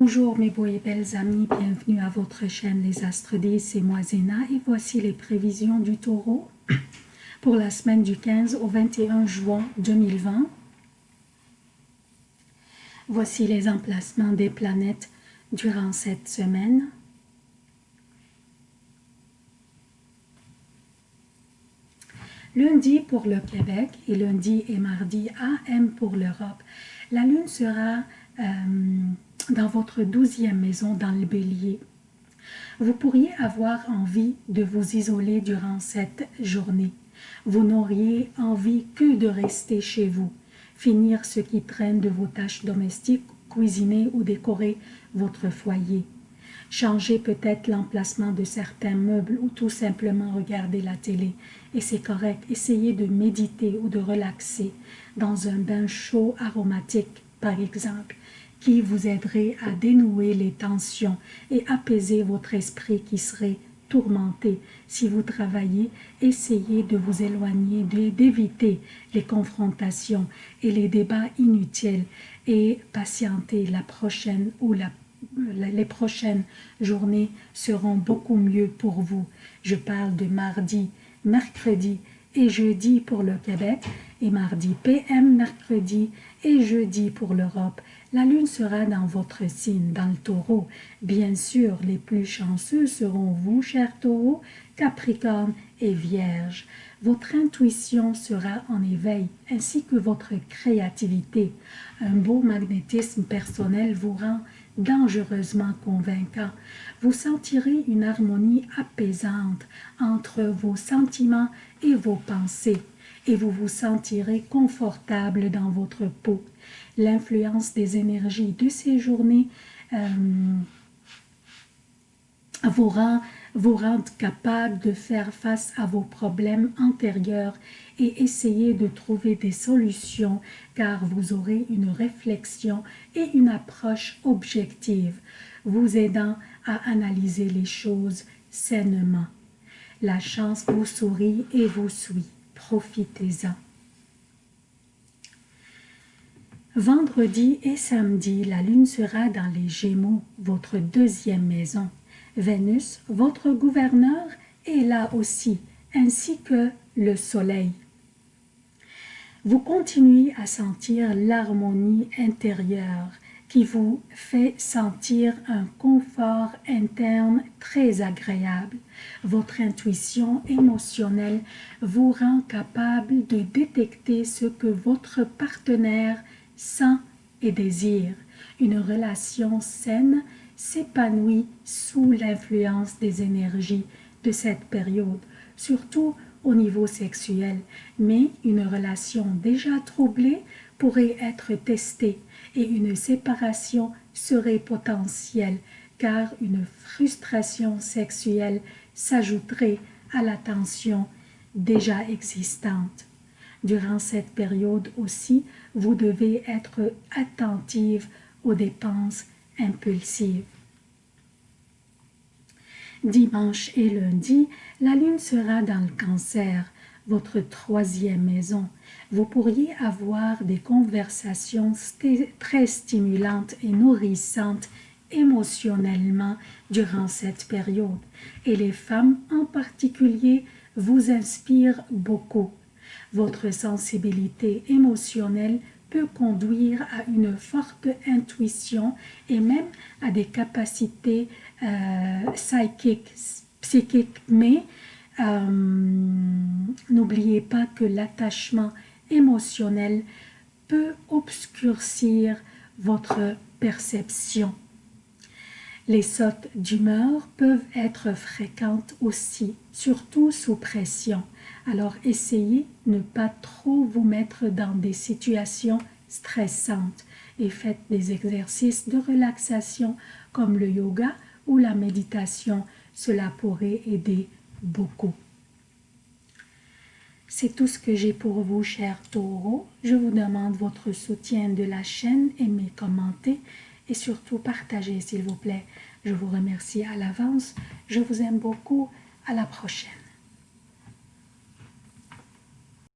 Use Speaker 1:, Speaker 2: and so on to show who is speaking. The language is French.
Speaker 1: Bonjour mes beaux et belles amis, bienvenue à votre chaîne Les Astres 10, c'est moi Zéna et voici les prévisions du taureau pour la semaine du 15 au 21 juin 2020. Voici les emplacements des planètes durant cette semaine. Lundi pour le Québec et lundi et mardi AM pour l'Europe. La Lune sera... Euh, dans votre douzième maison dans le bélier. Vous pourriez avoir envie de vous isoler durant cette journée. Vous n'auriez envie que de rester chez vous, finir ce qui traîne de vos tâches domestiques, cuisiner ou décorer votre foyer. Changer peut-être l'emplacement de certains meubles ou tout simplement regarder la télé. Et c'est correct, essayez de méditer ou de relaxer dans un bain chaud aromatique, par exemple qui vous aiderait à dénouer les tensions et apaiser votre esprit qui serait tourmenté. Si vous travaillez, essayez de vous éloigner, d'éviter les confrontations et les débats inutiles et patienter la prochaine ou les prochaines journées seront beaucoup mieux pour vous. Je parle de mardi, mercredi et jeudi pour le Québec et mardi PM, mercredi et jeudi pour l'Europe. La lune sera dans votre signe, dans le taureau. Bien sûr, les plus chanceux seront vous, chers taureaux, Capricorne et Vierge. Votre intuition sera en éveil, ainsi que votre créativité. Un beau magnétisme personnel vous rend dangereusement convaincant. Vous sentirez une harmonie apaisante entre vos sentiments et vos pensées et vous vous sentirez confortable dans votre peau. L'influence des énergies de ces journées euh, vous rend vous capable de faire face à vos problèmes antérieurs et essayer de trouver des solutions car vous aurez une réflexion et une approche objective, vous aidant à analyser les choses sainement. La chance vous sourit et vous suit. Profitez-en. Vendredi et samedi, la lune sera dans les Gémeaux, votre deuxième maison. Vénus, votre gouverneur, est là aussi, ainsi que le soleil. Vous continuez à sentir l'harmonie intérieure qui vous fait sentir un confort interne très agréable. Votre intuition émotionnelle vous rend capable de détecter ce que votre partenaire sent et désire. Une relation saine s'épanouit sous l'influence des énergies de cette période, surtout au niveau sexuel, mais une relation déjà troublée pourrait être testée et une séparation serait potentielle car une frustration sexuelle s'ajouterait à la tension déjà existante. Durant cette période aussi, vous devez être attentive aux dépenses impulsive. Dimanche et lundi, la lune sera dans le cancer, votre troisième maison. Vous pourriez avoir des conversations très stimulantes et nourrissantes émotionnellement durant cette période. Et les femmes en particulier vous inspirent beaucoup. Votre sensibilité émotionnelle peut conduire à une forte intuition et même à des capacités euh, psychiques, psychiques. Mais euh, n'oubliez pas que l'attachement émotionnel peut obscurcir votre perception. Les sautes d'humeur peuvent être fréquentes aussi, surtout sous pression. Alors essayez ne pas trop vous mettre dans des situations stressantes et faites des exercices de relaxation comme le yoga ou la méditation. Cela pourrait aider beaucoup. C'est tout ce que j'ai pour vous, chers taureaux. Je vous demande votre soutien de la chaîne, aimez, commentez et surtout partagez, s'il vous plaît. Je vous remercie à l'avance. Je vous aime beaucoup. À la prochaine.